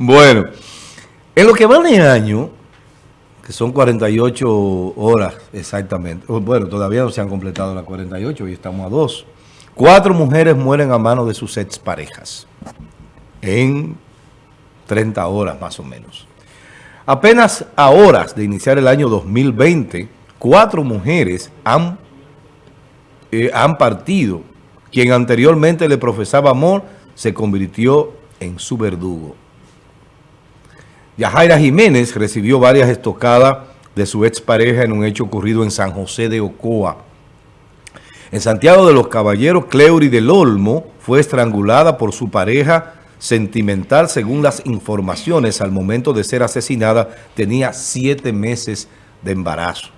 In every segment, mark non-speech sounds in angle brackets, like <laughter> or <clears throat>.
Bueno, en lo que va de año, que son 48 horas exactamente, bueno, todavía no se han completado las 48 y estamos a dos. Cuatro mujeres mueren a manos de sus exparejas en 30 horas más o menos. Apenas a horas de iniciar el año 2020, cuatro mujeres han, eh, han partido. Quien anteriormente le profesaba amor se convirtió en su verdugo. Yajaira Jiménez recibió varias estocadas de su expareja en un hecho ocurrido en San José de Ocoa. En Santiago de los Caballeros, Cleury del Olmo fue estrangulada por su pareja sentimental, según las informaciones, al momento de ser asesinada, tenía siete meses de embarazo.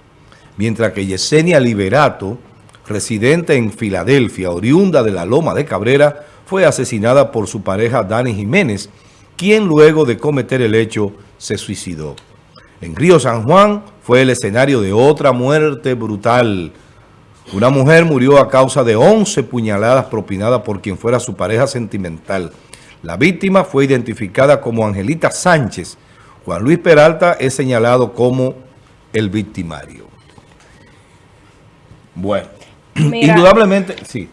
Mientras que Yesenia Liberato, residente en Filadelfia, oriunda de la Loma de Cabrera, fue asesinada por su pareja Dani Jiménez, quien luego de cometer el hecho se suicidó. En Río San Juan fue el escenario de otra muerte brutal. Una mujer murió a causa de 11 puñaladas propinadas por quien fuera su pareja sentimental. La víctima fue identificada como Angelita Sánchez. Juan Luis Peralta es señalado como el victimario. Bueno, indudablemente, sí,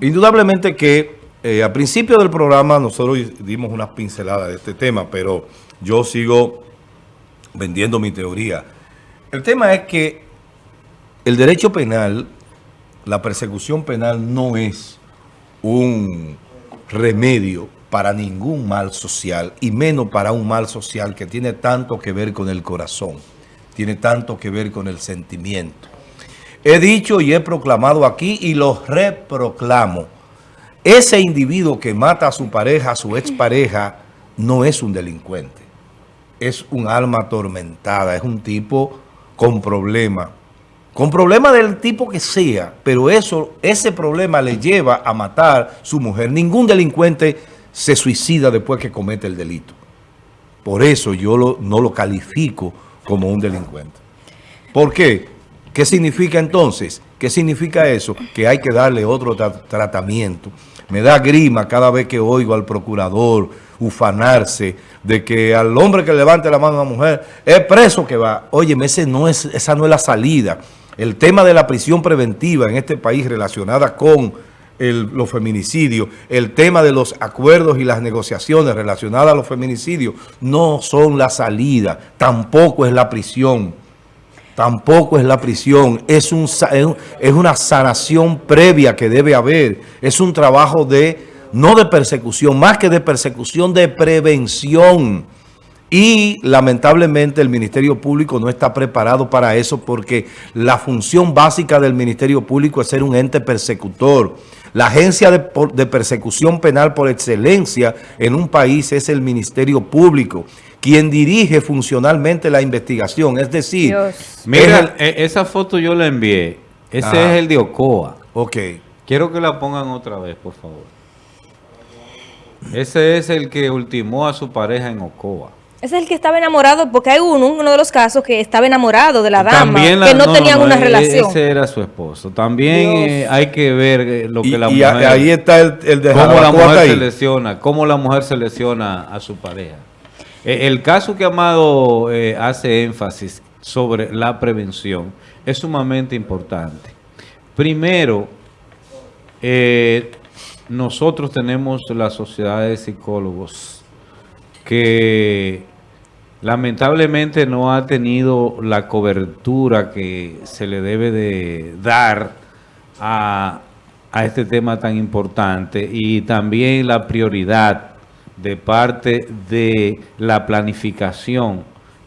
indudablemente que eh, al principio del programa nosotros dimos unas pinceladas de este tema, pero yo sigo vendiendo mi teoría. El tema es que el derecho penal, la persecución penal no es un remedio para ningún mal social y menos para un mal social que tiene tanto que ver con el corazón, tiene tanto que ver con el sentimiento. He dicho y he proclamado aquí y lo reproclamo. Ese individuo que mata a su pareja, a su expareja, no es un delincuente. Es un alma atormentada, es un tipo con problemas. Con problemas del tipo que sea, pero eso, ese problema le lleva a matar a su mujer. Ningún delincuente se suicida después que comete el delito. Por eso yo no lo califico como un delincuente. ¿Por qué? ¿Qué significa entonces? ¿Qué significa eso? Que hay que darle otro tratamiento. Me da grima cada vez que oigo al procurador ufanarse de que al hombre que levante la mano a una mujer es preso que va. Óyeme, ese no es, esa no es la salida. El tema de la prisión preventiva en este país relacionada con los feminicidios, el tema de los acuerdos y las negociaciones relacionadas a los feminicidios no son la salida, tampoco es la prisión, tampoco es la prisión, es, un, es una sanación previa que debe haber, es un trabajo de, no de persecución, más que de persecución, de prevención, y lamentablemente el Ministerio Público no está preparado para eso porque la función básica del Ministerio Público es ser un ente persecutor. La agencia de, persecución penal por excelencia en un país es el Ministerio Público, quien dirige funcionalmente la investigación. Es decir... Mira, e, esa foto yo la envié. Ese es el de Ocoa. Ok. Quiero que la pongan otra vez, por favor. Ese es el que ultimó a su pareja en Ocoa. Ese es el que estaba enamorado, porque hay uno, uno de los casos que estaba enamorado de la dama, que no, tenían una e-, relación. Ese era su esposo. También eh, hay que ver eh, lo que la mujer... Y ahí está el, el de cómo la mujer se lesiona, cómo la mujer se lesiona a su pareja. E, el caso que Amado eh, hace énfasis sobre la prevención es sumamente importante. Primero, nosotros tenemos la sociedad de psicólogos que lamentablemente no ha tenido la cobertura que se le debe de dar a, este tema tan importante y también la prioridad de parte de la planificación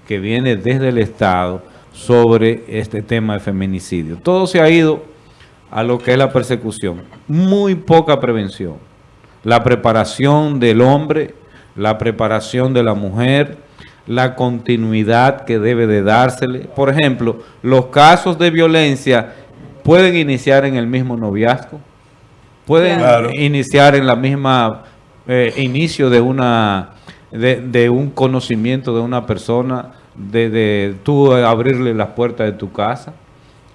que viene desde el Estado sobre este tema de feminicidio. Todo se ha ido a lo que es la persecución. Muy poca prevención. La preparación del hombre la preparación de la mujer, la continuidad que debe de dársele. Por ejemplo, los casos de violencia pueden iniciar en el mismo noviazgo, pueden iniciar en la misma eh, inicio de una de, un conocimiento de una persona, de, de tú abrirle las puertas de tu casa.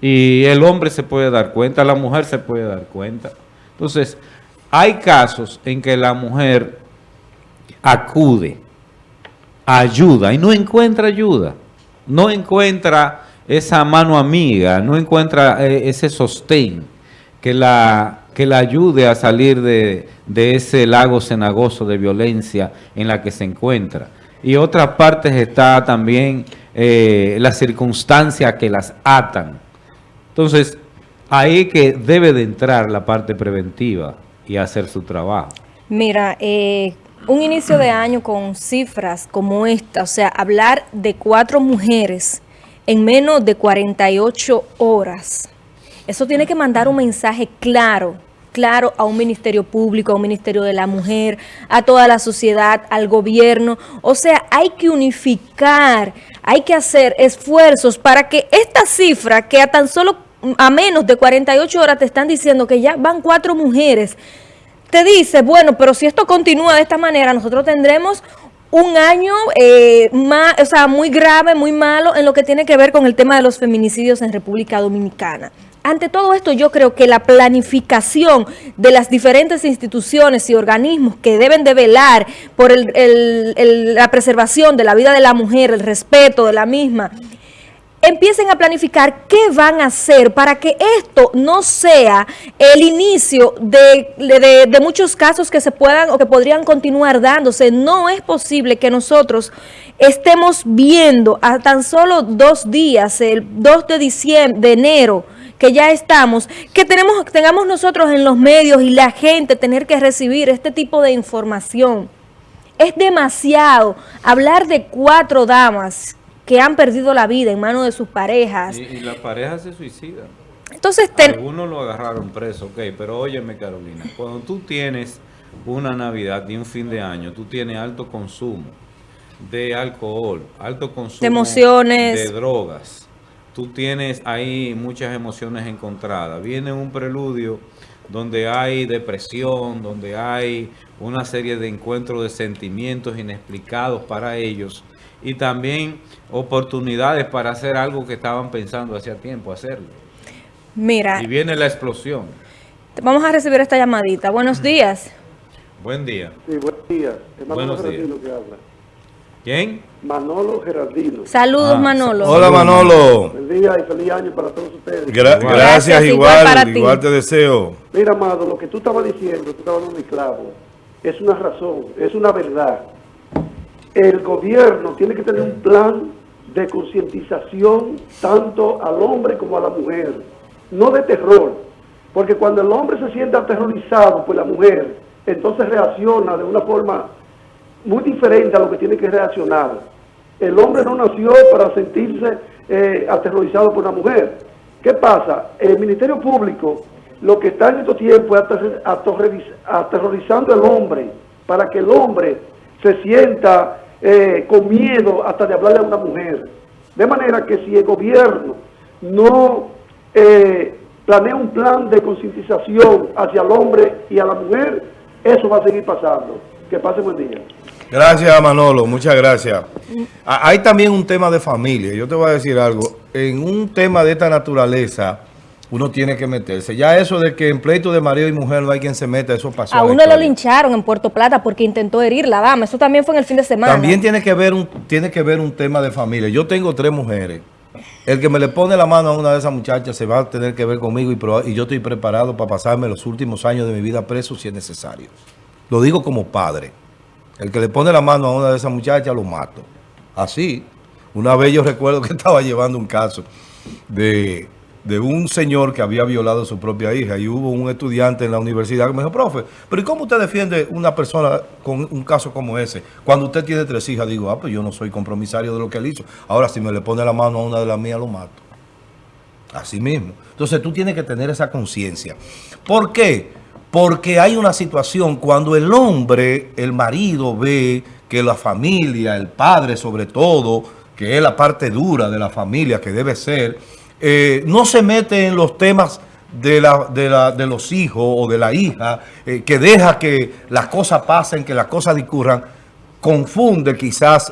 Y el hombre se puede dar cuenta, la mujer se puede dar cuenta. Entonces, hay casos en que la mujer acude ayuda y no encuentra ayuda, no encuentra esa mano amiga, no encuentra eh, ese sostén que la, que la ayude a salir de, ese lago cenagoso de violencia en la que se encuentra. Y otras partes está también eh, la circunstancia que las atan. Entonces, ahí que debe de entrar la parte preventiva y hacer su trabajo. Mira, eh, un inicio de año con cifras como esta, o sea, hablar de cuatro mujeres en menos de 48 horas, eso tiene que mandar un mensaje claro, claro a un ministerio público, a un ministerio de la mujer, a toda la sociedad, al gobierno. O sea, hay que unificar, hay que hacer esfuerzos para que esta cifra, que a tan solo a menos de 48 horas te están diciendo que ya van cuatro mujeres, te dice, bueno, pero si esto continúa de esta manera, nosotros tendremos un año eh, más, o sea, muy grave, muy malo en lo que tiene que ver con el tema de los feminicidios en República Dominicana. Ante todo esto, yo creo que la planificación de las diferentes instituciones y organismos que deben de velar por la preservación de la vida de la mujer, el respeto de la misma, empiecen a planificar qué van a hacer para que esto no sea el inicio de, muchos casos que se puedan o que podrían continuar dándose. No es posible que nosotros estemos viendo a tan solo dos días, el 2 de diciembre, de enero, que ya estamos, que tenemos, tengamos nosotros en los medios y la gente tener que recibir este tipo de información. Es demasiado hablar de cuatro damas que han perdido la vida en manos de sus parejas. Y, las parejas se suicidan. Entonces, Algunos lo agarraron preso, ok, pero óyeme Carolina, cuando tú tienes una Navidad y un fin de año, tú tienes alto consumo de alcohol, alto consumo de emociones, de drogas, tú tienes ahí muchas emociones encontradas, viene un preludio donde hay depresión, donde hay una serie de encuentros de sentimientos inexplicados para ellos, y también oportunidades para hacer algo que estaban pensando hacía tiempo hacerlo. Mira. Y viene la explosión. Vamos a recibir esta llamadita. Buenos días. Buen día. Sí, buen día. Buenos días. Que habla. ¿Quién? Manolo Gerardino. Saludos, ah, Manolo. Hola, Manolo. Buen día y feliz año para todos ustedes. gracias, igual, igual, te deseo. Mira, Amado, lo que tú estabas diciendo, tú estabas dando mi clavo, es una razón, es una verdad el gobierno tiene que tener un plan de concientización tanto al hombre como a la mujer, no de terror, porque cuando el hombre se siente aterrorizado por la mujer, entonces reacciona de una forma muy diferente a lo que tiene que reaccionar. El hombre no nació para sentirse eh, aterrorizado por la mujer. ¿Qué pasa? El Ministerio Público lo que está en estos tiempos es aterrorizando al hombre para que el hombre se sienta eh, con miedo hasta de hablarle a una mujer. De manera que si el gobierno no eh, planea un plan de concientización hacia el hombre y a la mujer, eso va a seguir pasando. Que pase buen día. Gracias Manolo, muchas gracias. Hay también un tema de familia. Yo te voy a decir algo. En un tema de esta naturaleza uno tiene que meterse. Ya eso de que en pleito de marido y mujer no hay quien se meta, eso pasó. A uno lo lincharon en Puerto Plata porque intentó herir la dama. Eso también fue en el fin de semana. También tiene que ver un, tiene que ver un tema de familia. Yo tengo tres mujeres. El que me le pone la mano a una de esas muchachas se va a tener que ver conmigo y, y yo estoy preparado para pasarme los últimos años de mi vida preso si es necesario. Lo digo como padre. El que le pone la mano a una de esas muchachas lo mato. Así. Una vez yo recuerdo que <laughs> estaba llevando un caso de de un señor que había violado a su propia hija y hubo un estudiante en la universidad que me dijo, profe, pero ¿y cómo usted defiende una persona con un caso como ese? Cuando usted tiene tres hijas, digo, ah, pues yo no soy compromisario de lo que él hizo. Ahora, si me le pone la mano a una de las mías, lo mato. Así mismo. Entonces, tú tienes que tener esa conciencia. ¿Por qué? Porque hay una situación cuando el hombre, el marido, ve que la familia, el padre sobre todo, que es la parte dura de la familia que debe ser eh, no se mete en los temas de, los hijos o de la hija, eh, que deja que las cosas pasen, que las cosas discurran, confunde quizás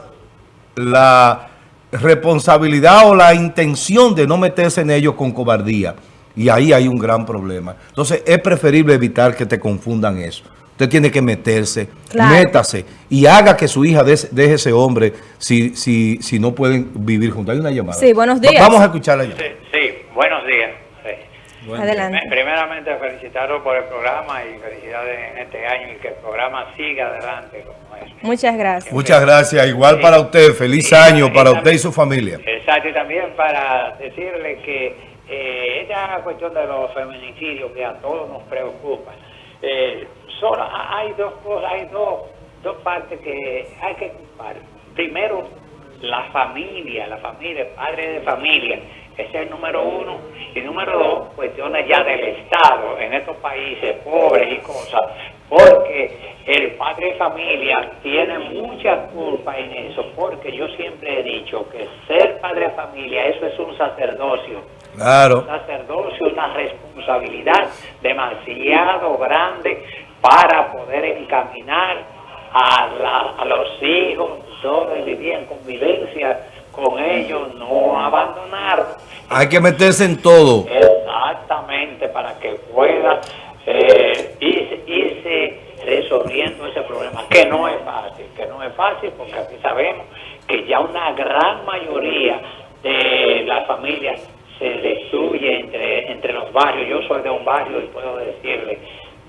la responsabilidad o la intención de no meterse en ellos con cobardía. Y ahí hay un gran problema. Entonces es preferible evitar que te confundan eso. Usted tiene que meterse, métase y haga que su hija deje ese hombre si, si, si no pueden vivir juntos. Hay una llamada. Sí, buenos días. Vamos a escucharla ya. Sí, buenos días. Adelante. Primeramente felicitarlo por el programa y felicidades en este año y que el programa siga adelante como es. Muchas gracias. Muchas gracias. Igual para usted. Feliz año para usted y su familia. Exacto. Y también para decirle que eh, esta cuestión de los feminicidios que a todos nos preocupa. Eh, solo hay dos cosas, hay dos, dos partes que hay que ocupar. Primero, la familia, la familia, padre de familia, ese es el número uno. Y número dos, cuestiones ya del Estado en estos países pobres y cosas, porque el padre de familia tiene mucha culpa en eso, porque yo siempre he dicho que ser padre de familia, eso es un sacerdocio. Claro. Un sacerdocio, una responsabilidad demasiado grande para poder encaminar a, a los hijos, todos vivir en convivencia con ellos, no abandonar. Hay que meterse en todo. Exactamente, para que pueda eh, irse, resolviendo ese problema, que no es fácil, que no es fácil, porque aquí sabemos que ya una gran mayoría de las familias se destruye entre, entre los barrios. Yo soy de un barrio y puedo decirle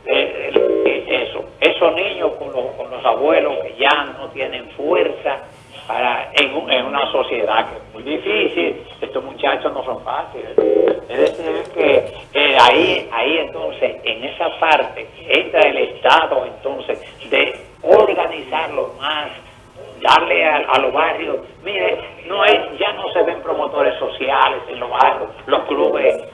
eso, esos niños con los, con los abuelos que ya no tienen fuerza para en, en, una sociedad que es muy difícil, estos muchachos no son fáciles. Es decir, que ahí, ahí entonces, en esa parte, entra el Estado entonces de organizarlo más, darle a, los barrios, mire, no es, ya no se ven promotores sociales en los barrios, los clubes,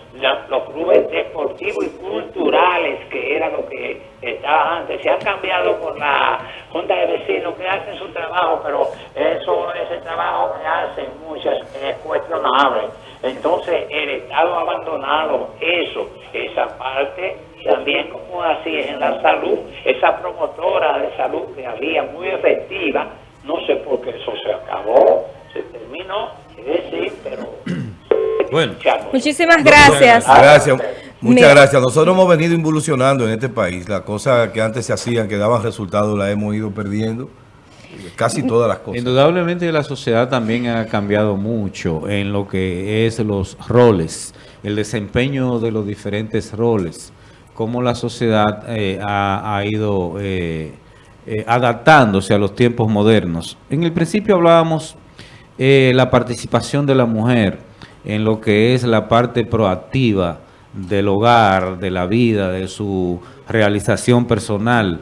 los clubes deportivos y culturales, que era lo que estaba antes, se han cambiado por la Junta de Vecinos que hacen su trabajo, pero eso, ese trabajo que hacen muchas es cuestionable. Entonces el Estado ha abandonado eso, esa parte, también como así es en la salud, esa promotora de salud que había muy efectiva, no sé por qué eso se acabó, se terminó, decir, pero... <clears throat> Bueno. Muchísimas gracias. Gracias. Muchas gracias. Nosotros hemos venido involucionando en este país. Las cosas que antes se hacían, que daban resultados, las hemos ido perdiendo. Casi todas las cosas. Indudablemente la sociedad también ha cambiado mucho en lo que es los roles, el desempeño de los diferentes roles, cómo la sociedad eh, ha, ido... Eh, eh, adaptándose a los tiempos modernos. En el principio hablábamos eh, la participación de la mujer en lo que es la parte proactiva del hogar, de la vida, de su realización personal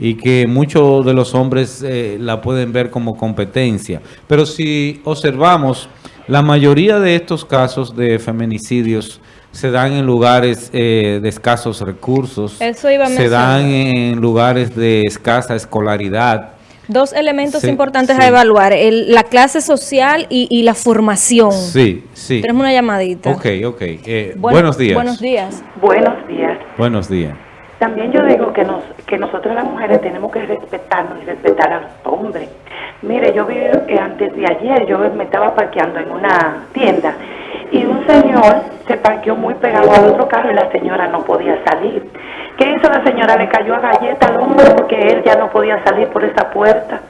y que muchos de los hombres eh, la pueden ver como competencia. Pero si observamos, la mayoría de estos casos de feminicidios se dan en lugares eh, de escasos recursos, se dan en lugares de escasa escolaridad. Dos elementos importantes a evaluar, la clase social y, la formación. Sí, sí. Tenemos una llamadita. Ok, ok. Eh, buenos días. Buenos días. Buenos días. Buenos días. También yo digo que, nos, que nosotros las mujeres tenemos que respetarnos y respetar a los hombres. Mire, yo vi que antes de ayer yo me estaba parqueando en una tienda y un señor se parqueó muy pegado al otro carro y la señora no podía salir. ¿Qué hizo la señora? Le cayó a galleta al hombre porque él ya no podía salir por esa puerta.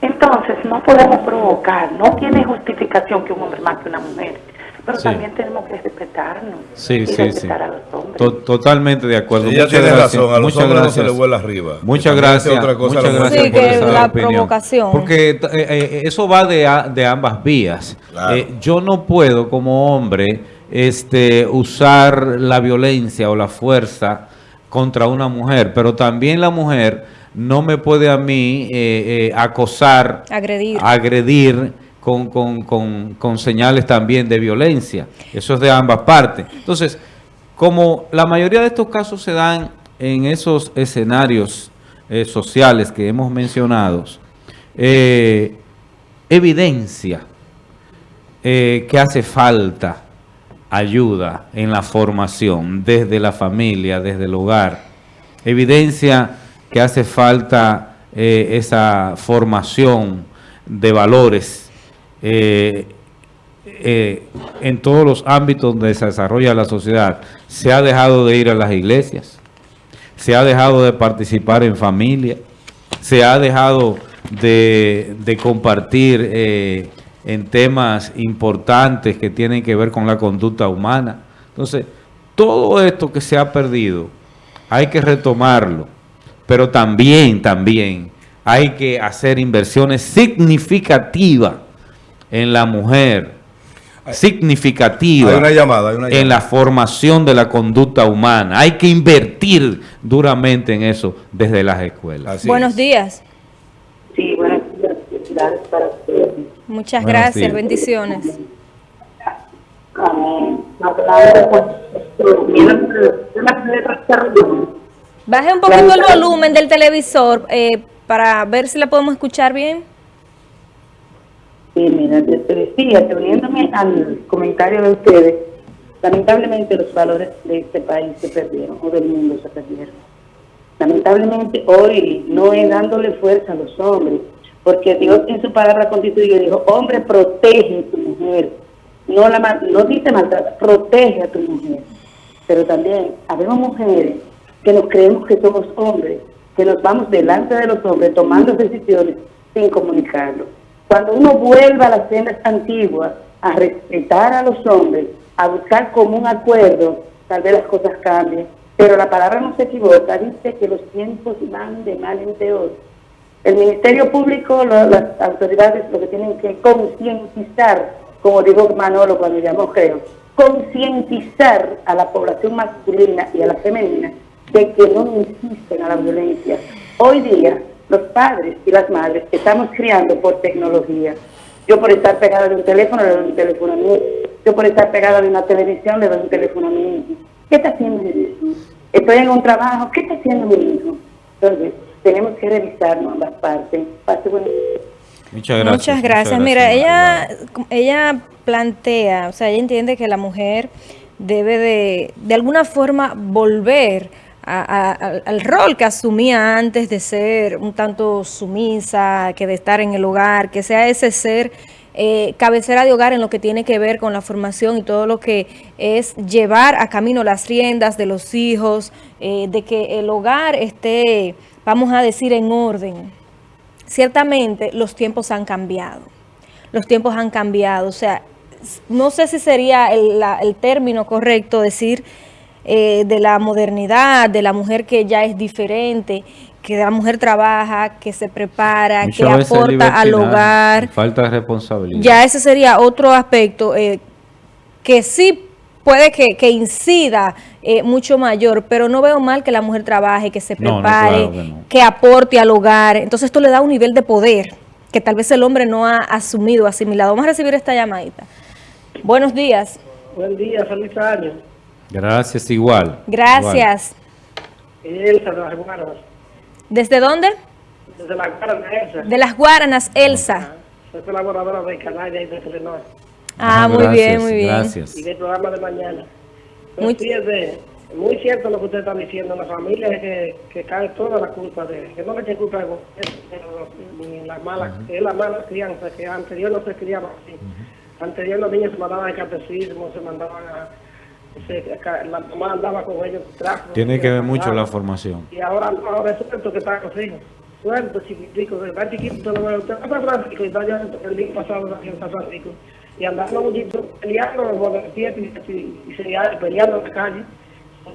Entonces, no podemos provocar, no tiene justificación que un hombre mate a una mujer. Pero también tenemos que respetarnos sí, y sí, respetar a los hombres. totalmente de acuerdo. Muchas tiene gracias. razón, a los Muchas hombres gracias. no se le vuela arriba. Muchas gracias. Otra cosa Muchas gracias sí, por que esa la opinión. provocación. Porque eh, eh, eso va de, de ambas vías. Claro. Eh, yo no puedo como hombre este, usar la violencia o la fuerza contra una mujer, pero también la mujer no me puede a mí eh, eh, acosar, agredir, agredir con, con, con, con, señales también de violencia. Eso es de ambas partes. Entonces, como la mayoría de estos casos se dan en esos escenarios eh, sociales que hemos mencionado, evidencia que hace falta ayuda en la formación desde la familia, desde el hogar. Evidencia que hace falta eh, esa formación de valores eh, eh, en todos los ámbitos donde se desarrolla la sociedad. Se ha dejado de ir a las iglesias. se ha dejado de participar en familia, se ha dejado de, compartir en temas importantes que tienen que ver con la conducta humana. Entonces, todo esto que se ha perdido, hay que retomarlo, pero también, también hay que hacer inversiones significativas en la mujer, significativa en la formación de la conducta humana. Hay que invertir duramente en eso desde las escuelas. Buenos días. Sí, buenos días. Muchas gracias, bendiciones. Baje un poquito el volumen del televisor eh, para ver si la podemos escuchar bien. Sí, mira, te decía, uniéndome al comentario de ustedes, lamentablemente los valores de este país se perdieron, o del mundo se perdieron. Lamentablemente hoy no es dándole fuerza a los hombres, porque Dios en su palabra constituye dijo, hombre, protege a tu mujer. No, la, no dice maltrata, protege a tu mujer. Pero también habemos mujeres que nos creemos que somos hombres, que nos vamos delante de los hombres tomando decisiones sin comunicarlo cuando uno vuelva a las sendas antiguas, a respetar a los hombres, a buscar como un acuerdo, tal vez las cosas cambien. Pero la palabra no se equivoca, dice que los tiempos van de mal en peor. El Ministerio Público, las autoridades lo que tienen que concientizar, como dijo Manolo cuando llamó creo, concientizar a la población masculina y a la femenina de que no insisten a la violencia. Hoy día los padres y las madres estamos criando por tecnología. Yo por estar pegada de un teléfono le doy un teléfono a mí. Yo por estar pegada de una televisión le doy un teléfono a mí. ¿Qué está haciendo mi hijo? Estoy en un trabajo. ¿Qué está haciendo mi hijo? Entonces, tenemos que revisarnos ambas partes. Muchas gracias. Muchas gracias. Mira, ella, ella plantea, o sea, ella entiende que la mujer debe de, de alguna forma volver al rol que asumía antes de ser un tanto sumisa, que de estar en el hogar, que sea ese ser eh, cabecera de hogar en lo que tiene que ver con la formación y todo lo que es llevar a camino las riendas de los hijos, eh, de que el hogar esté, vamos a decir, en orden. Ciertamente los tiempos han cambiado, los tiempos han cambiado, o sea, no sé si sería el, el término correcto decir eh, de la modernidad, de la mujer que ya es diferente, que la mujer trabaja, que se prepara, que aporta al hogar. Falta de responsabilidad. Ya ese sería otro aspecto eh, que sí puede que, incida eh, mucho mayor, pero no veo mal que la mujer trabaje, que se prepare, que, aporte al hogar. Entonces esto le da un nivel de poder que tal vez el hombre no ha asumido, asimilado. Vamos a recibir esta llamadita. Buenos días. Buen día, feliz año. Gracias, igual. Gracias. Elsa de las Guaranas. ¿Desde dónde? Desde las Guaranas, Elsa. De las Guaranas, Elsa. Soy colaboradora de Canal y de Telenor. Ah, muy bien, muy bien. Gracias. Y del programa de mañana. Muy, muy cierto lo que usted está diciendo. La familia es que, que cae toda la culpa de... Que no le eche culpa de ni la mala, es la mala crianza, que anterior no se criaba así. Anterior los niños se mandaban al catecismo, se mandaban a la mamá andaba con ellos Tiene que ver mucho la formación. Y ahora, ahora es suelto que está con hijos. Suelto, chiquitico, está chiquito, no usted va a San Francisco, y está ya el día pasado aquí en San Francisco. Y andando un poquito peleando, y, y, y se peleando en la calle.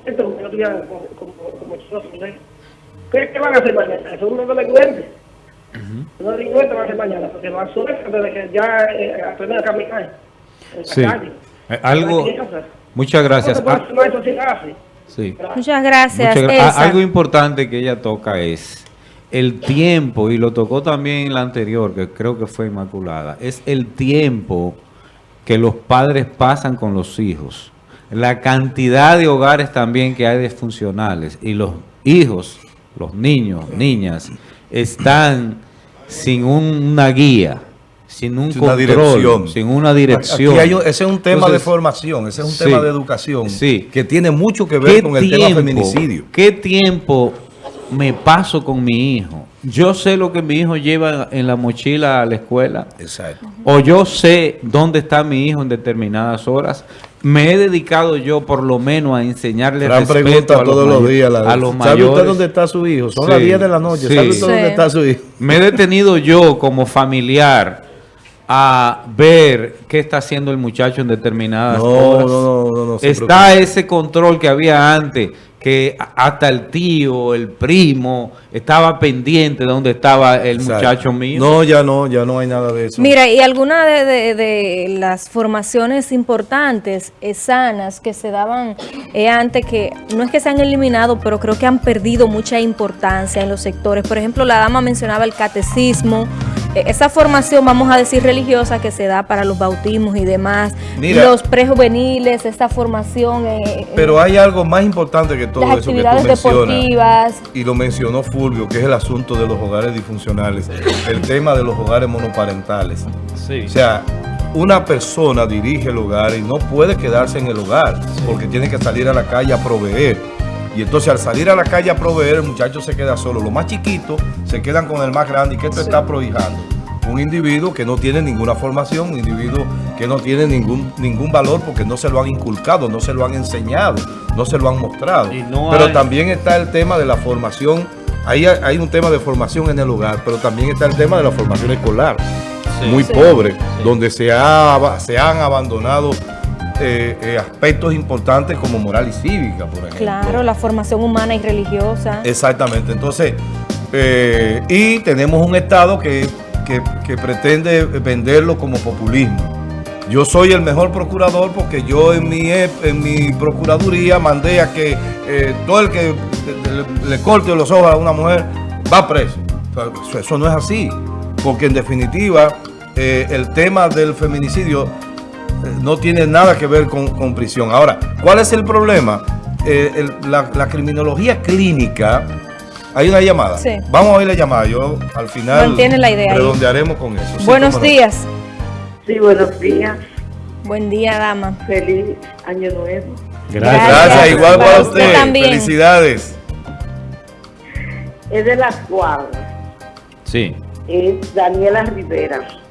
Esto como no tuvieran como, como, como ¿Qué, ¿Qué van a hacer mañana? Eso es un delincuente. Uh -huh. Un delincuente va a hacer mañana, porque va a suelto desde que ya eh, aprender a caminar en la sí. calle. Eh, algo... Muchas gracias. Ah, Muchas gracias. Algo importante que ella toca es el tiempo, y lo tocó también en la anterior, que creo que fue Inmaculada, es el tiempo que los padres pasan con los hijos. La cantidad de hogares también que hay disfuncionales y los hijos, los niños, niñas, están sin una guía sin un control, dirección. sin una dirección. ese es un tema de formación, ese es un tema de educación que tiene mucho que ver con el tema feminicidio. ¿Qué tiempo me paso con mi hijo? Yo sé lo que mi hijo lleva en la mochila a la escuela. Exacto. O yo sé dónde está mi hijo en determinadas horas. me he dedicado yo por lo menos a enseñarle Gran respeto a todos los, días. a los ¿Sabe usted dónde está su hijo? Son las 10 de la noche. ¿Sabe usted dónde está su hijo? Me he detenido yo como familiar a ver qué está haciendo el muchacho en determinadas horas. No, no, no, está ese control que había antes que hasta el tío, el primo, estaba pendiente de dónde estaba el muchacho mío. No, ya no, ya no hay nada de eso. Mira, y alguna de, las formaciones importantes, eh, sanas, que se daban eh, antes, que no es que se han eliminado, pero creo que han perdido mucha importancia en los sectores. Por ejemplo, la dama mencionaba el catecismo, esa formación, vamos a decir, religiosa que se da para los bautismos y demás, los prejuveniles, esta formación. Eh, pero hay algo más importante que todo eso que tú deportivas. Y lo mencionó Fulvio, que es el asunto de los hogares disfuncionales, el tema de los hogares monoparentales. O sea, una persona dirige el hogar y no puede quedarse en el hogar porque tiene que salir a la calle a proveer. Y entonces al salir a la calle a proveer, el muchacho se queda solo. Los más chiquitos se quedan con el más grande. ¿Y qué esto está prohijando? Un individuo que no tiene ninguna formación, un individuo que no tiene ningún, ningún valor porque no se lo han inculcado, no se lo han enseñado, no se lo han mostrado. pero también está el tema de la formación. Ahí hay un tema de formación en el hogar, pero también está el tema de la formación escolar. muy pobre, donde se, ha, se han abandonado eh, eh, aspectos importantes como moral y cívica, por ejemplo. Claro, la formación humana y religiosa. Exactamente. Entonces, eh, y tenemos un Estado que, pretende venderlo como populismo. Yo soy el mejor procurador porque yo en mi, en mi procuraduría mandé a que todo el que le, corte los ojos a una mujer va preso. eso, no es así, porque en definitiva el tema del feminicidio no tiene nada que ver con, prisión. Ahora, ¿cuál es el problema? Eh, la, criminología clínica, hay una llamada. Sí. Vamos a oír la llamada. Yo al final Mantiene la idea redondearemos con eso. Buenos días. Sí, buenos días. Buen día, dama. Feliz año nuevo. Gracias. Gracias, igual para, usted. Felicidades. Es de la cuadras. Sí. Es Daniela Rivera.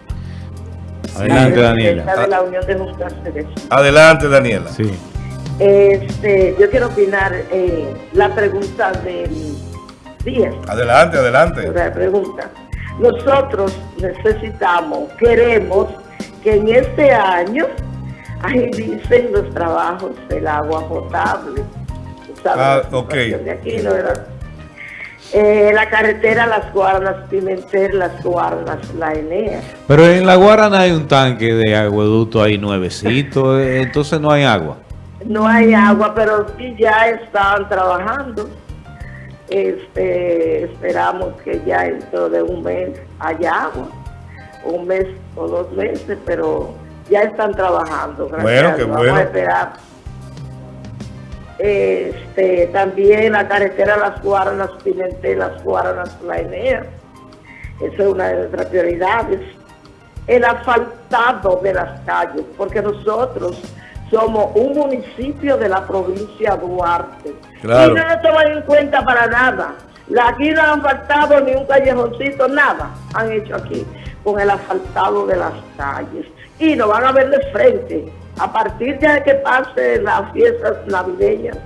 Adelante, Daniela. De la Unión de Adelante, Daniela. Sí. Este, yo quiero opinar eh, la pregunta del día. Adelante, adelante. La pregunta. Nosotros necesitamos, queremos que en este año agilicen los trabajos del agua potable. Ah, ok. De aquí, ¿no, eh, la carretera Las Guaranas, Pimentel, Las Guaranas, La Enea. Pero en La Guarana hay un tanque de agueducto ahí nuevecito, eh, entonces no hay agua. No hay agua, pero sí ya están trabajando. Este, esperamos que ya dentro de un mes haya agua, un mes o dos meses, pero ya están trabajando. Bueno, qué bueno. Vamos a esperar este, también la carretera Las Guaranas, Pimentel, Las Guaranas, La Enea. Esa es una de nuestras prioridades. El asfaltado de las calles, porque nosotros somos un municipio de la provincia de Duarte. Y no nos toman en cuenta para nada. Aquí no han faltado ni un callejoncito, nada han hecho aquí con el asfaltado de las calles. Y nos van a ver de frente a partir de que pase las fiestas navideñas,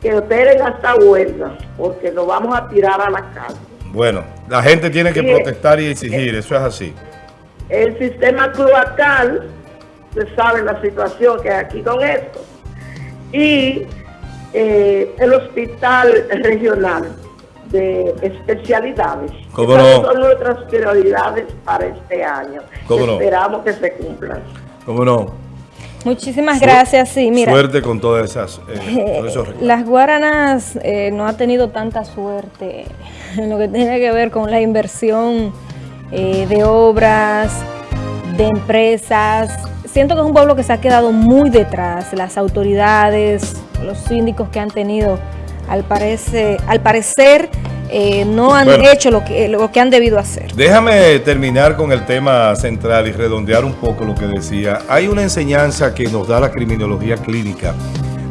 que esperen hasta huelga, porque nos vamos a tirar a la calle. Bueno, la gente tiene que protestar y exigir, eso es así. El sistema cloacal, se sabe la situación que hay aquí con esto, y eh, el hospital regional de especialidades. ¿Cómo no? son nuestras prioridades para este año. Esperamos que se cumplan. ¿Cómo no? Muchísimas gracias, sí, mira. Suerte con todas esas, eh, <laughs> Las Guaranas eh, no ha tenido tanta suerte <laughs> en lo que tiene que ver con la inversión eh, de obras, de empresas. Siento que es un pueblo que se ha quedado muy detrás. Las autoridades, los síndicos que han tenido, al, parece, al parecer eh, no han hecho lo que, lo que han debido hacer. Déjame terminar con el tema central y redondear un poco lo que decía. Hay una enseñanza que nos da la criminología clínica.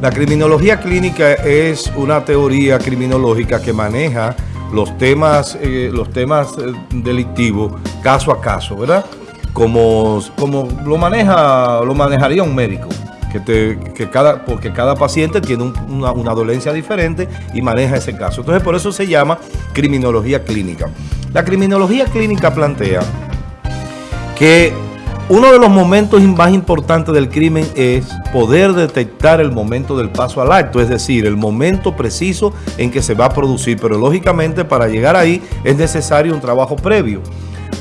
La criminología clínica es una teoría criminológica que maneja los temas, eh, los temas eh, delictivos caso a caso, ¿verdad? Como, como lo maneja, lo manejaría un médico. Que, te, que cada, porque cada paciente tiene una, una dolencia diferente y maneja ese caso. Entonces, por eso se llama criminología clínica. La criminología clínica plantea que uno de los momentos más importantes del crimen es poder detectar el momento del paso al acto, es decir, el momento preciso en que se va a producir, pero lógicamente para llegar ahí es necesario un trabajo previo.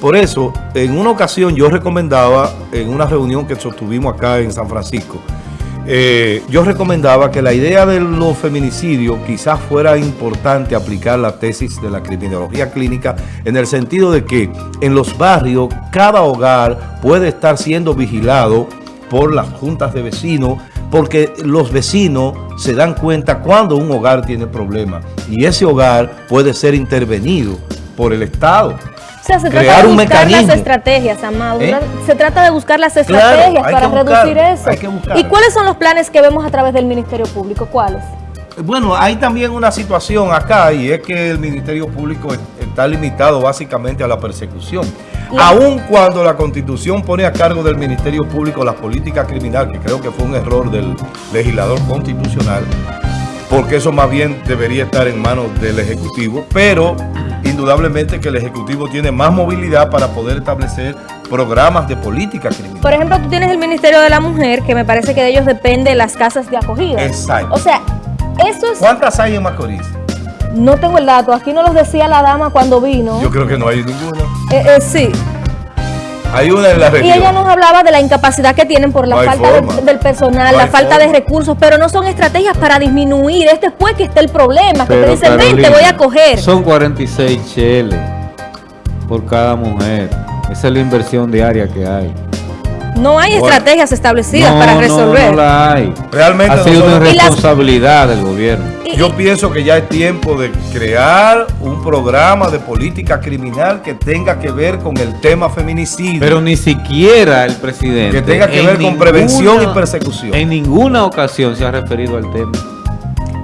Por eso, en una ocasión yo recomendaba, en una reunión que sostuvimos acá en San Francisco, eh, yo recomendaba que la idea de los feminicidios quizás fuera importante aplicar la tesis de la criminología clínica en el sentido de que en los barrios cada hogar puede estar siendo vigilado por las juntas de vecinos porque los vecinos se dan cuenta cuando un hogar tiene problemas y ese hogar puede ser intervenido por el Estado se trata de buscar las estrategias, Amado. ¿Eh? Se trata de buscar las estrategias para reducir eso. ¿Y cuáles son los planes que vemos a través del Ministerio Público? ¿Cuáles? Bueno, hay también una situación acá y es que el Ministerio Público está limitado básicamente a la persecución. Aun cuando la Constitución pone a cargo del Ministerio Público la política criminal, que creo que fue un error del legislador constitucional, porque eso más bien debería estar en manos del Ejecutivo, pero indudablemente que el Ejecutivo tiene más movilidad para poder establecer programas de política criminal. Por ejemplo, tú tienes el Ministerio de la Mujer, que me parece que de ellos depende las casas de acogida. Exacto. O sea, eso es... ¿Cuántas hay en Macorís? No tengo el dato, aquí no los decía la dama cuando vino. Yo creo que no hay ninguna. Eh, eh, sí. Hay una en la región. Y ella nos hablaba de la incapacidad que tienen por la falta del personal, la falta de recursos, pero no son estrategias para disminuir. Este después que está el problema, que te dicen, ven, te voy a coger. Son 46 cheles por cada mujer. Esa es la inversión diaria que hay. No hay estrategias establecidas para resolver. No, no la hay. Realmente ha sido una responsabilidad del gobierno. Yo pienso que ya es tiempo de crear un programa de política criminal que tenga que ver con el tema feminicidio. Pero ni siquiera el presidente. Que tenga que ver con prevención y persecución. En ninguna ocasión se ha referido al tema.